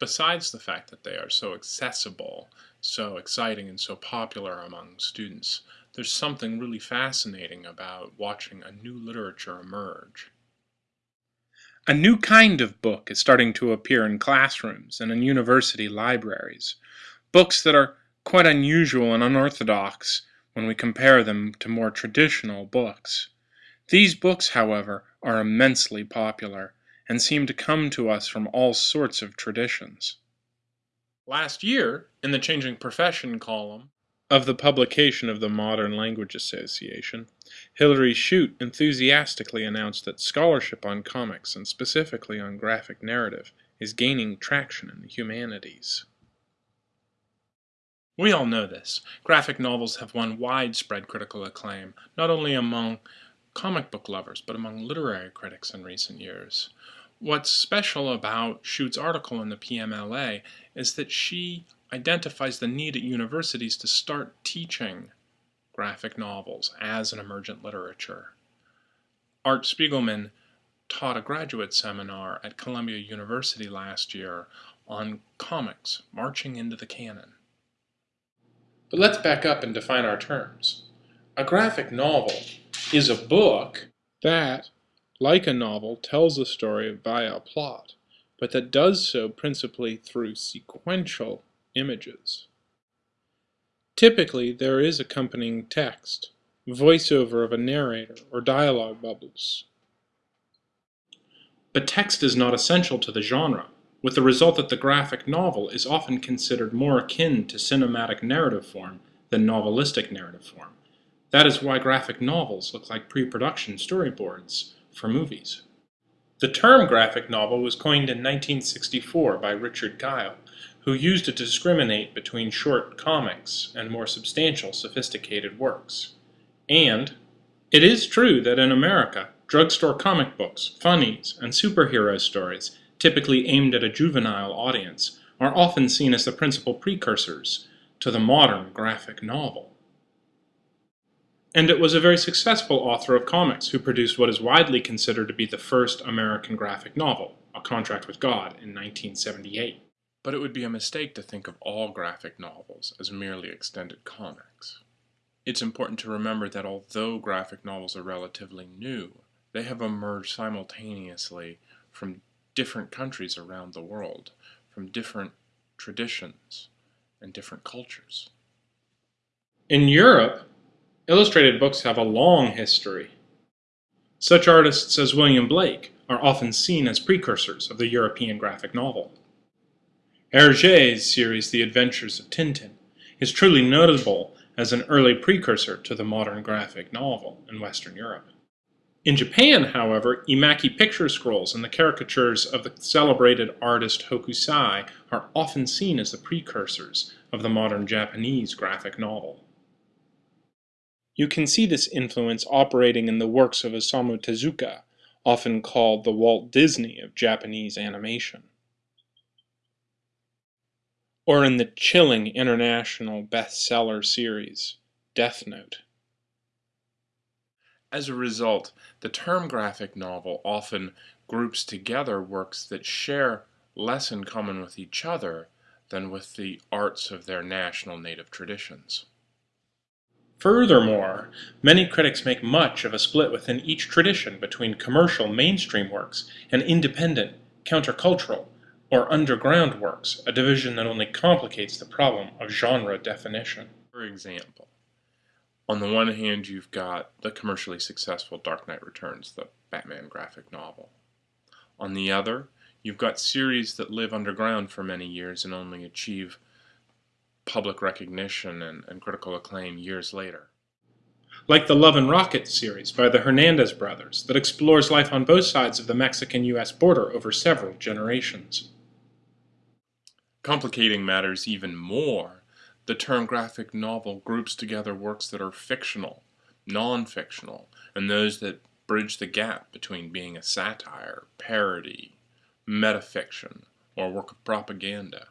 besides the fact that they are so accessible, so exciting, and so popular among students, there's something really fascinating about watching a new literature emerge. A new kind of book is starting to appear in classrooms and in university libraries. Books that are quite unusual and unorthodox when we compare them to more traditional books. These books, however, are immensely popular and seem to come to us from all sorts of traditions. Last year, in the Changing Profession column of the publication of the Modern Language Association, Hillary Chute enthusiastically announced that scholarship on comics, and specifically on graphic narrative, is gaining traction in the humanities. We all know this. Graphic novels have won widespread critical acclaim, not only among comic book lovers, but among literary critics in recent years. What's special about Chute's article in the PMLA is that she identifies the need at universities to start teaching graphic novels as an emergent literature. Art Spiegelman taught a graduate seminar at Columbia University last year on comics marching into the canon. But let's back up and define our terms. A graphic novel is a book that like a novel, tells a story via a plot, but that does so principally through sequential images. Typically, there is accompanying text, voiceover of a narrator, or dialogue bubbles. But text is not essential to the genre, with the result that the graphic novel is often considered more akin to cinematic narrative form than novelistic narrative form. That is why graphic novels look like pre-production storyboards, for movies. The term graphic novel was coined in 1964 by Richard Kyle, who used it to discriminate between short comics and more substantial, sophisticated works. And it is true that in America, drugstore comic books, funnies, and superhero stories, typically aimed at a juvenile audience, are often seen as the principal precursors to the modern graphic novel. And it was a very successful author of comics who produced what is widely considered to be the first American graphic novel, A Contract with God, in 1978. But it would be a mistake to think of all graphic novels as merely extended comics. It's important to remember that although graphic novels are relatively new, they have emerged simultaneously from different countries around the world, from different traditions and different cultures. In Europe, Illustrated books have a long history. Such artists as William Blake are often seen as precursors of the European graphic novel. Hergé's series The Adventures of Tintin is truly notable as an early precursor to the modern graphic novel in Western Europe. In Japan, however, Emaki picture scrolls and the caricatures of the celebrated artist Hokusai are often seen as the precursors of the modern Japanese graphic novel. You can see this influence operating in the works of Osamu Tezuka, often called the Walt Disney of Japanese animation. Or in the chilling international bestseller series, Death Note. As a result, the term graphic novel often groups together works that share less in common with each other than with the arts of their national native traditions. Furthermore, many critics make much of a split within each tradition between commercial mainstream works and independent, countercultural, or underground works, a division that only complicates the problem of genre definition. For example, on the one hand, you've got the commercially successful Dark Knight Returns, the Batman graphic novel. On the other, you've got series that live underground for many years and only achieve public recognition and, and critical acclaim years later. Like the Love and Rockets series by the Hernandez brothers that explores life on both sides of the Mexican-US border over several generations. Complicating matters even more, the term graphic novel groups together works that are fictional, non-fictional, and those that bridge the gap between being a satire, parody, metafiction, or work of propaganda.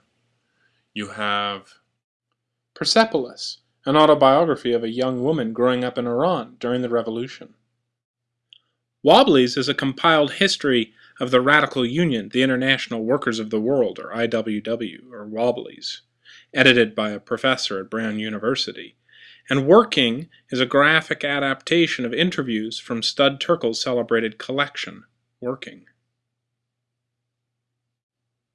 You have Persepolis, an autobiography of a young woman growing up in Iran during the revolution. Wobblies is a compiled history of the Radical Union, the International Workers of the World, or IWW, or Wobblies, edited by a professor at Brown University. And Working is a graphic adaptation of interviews from Stud Terkel's celebrated collection, Working.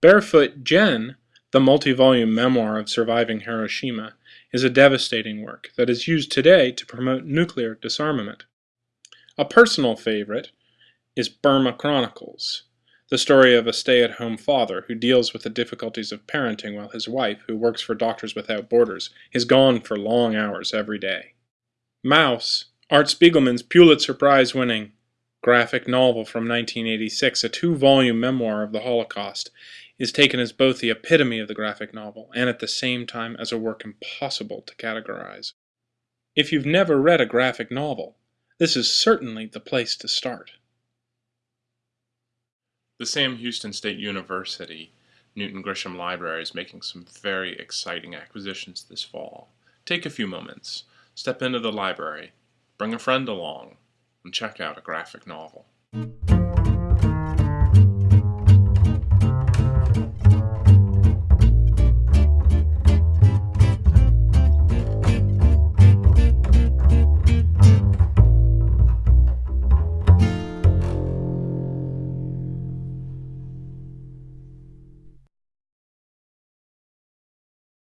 Barefoot Gen, the multi-volume memoir of surviving Hiroshima, is a devastating work that is used today to promote nuclear disarmament. A personal favorite is Burma Chronicles, the story of a stay-at-home father who deals with the difficulties of parenting while his wife, who works for Doctors Without Borders, is gone for long hours every day. Maus, Art Spiegelman's Pulitzer Prize winning graphic novel from 1986, a two-volume memoir of the Holocaust, is taken as both the epitome of the graphic novel and at the same time as a work impossible to categorize. If you've never read a graphic novel, this is certainly the place to start. The Sam Houston State University Newton Gresham Library is making some very exciting acquisitions this fall. Take a few moments, step into the library, bring a friend along, and check out a graphic novel.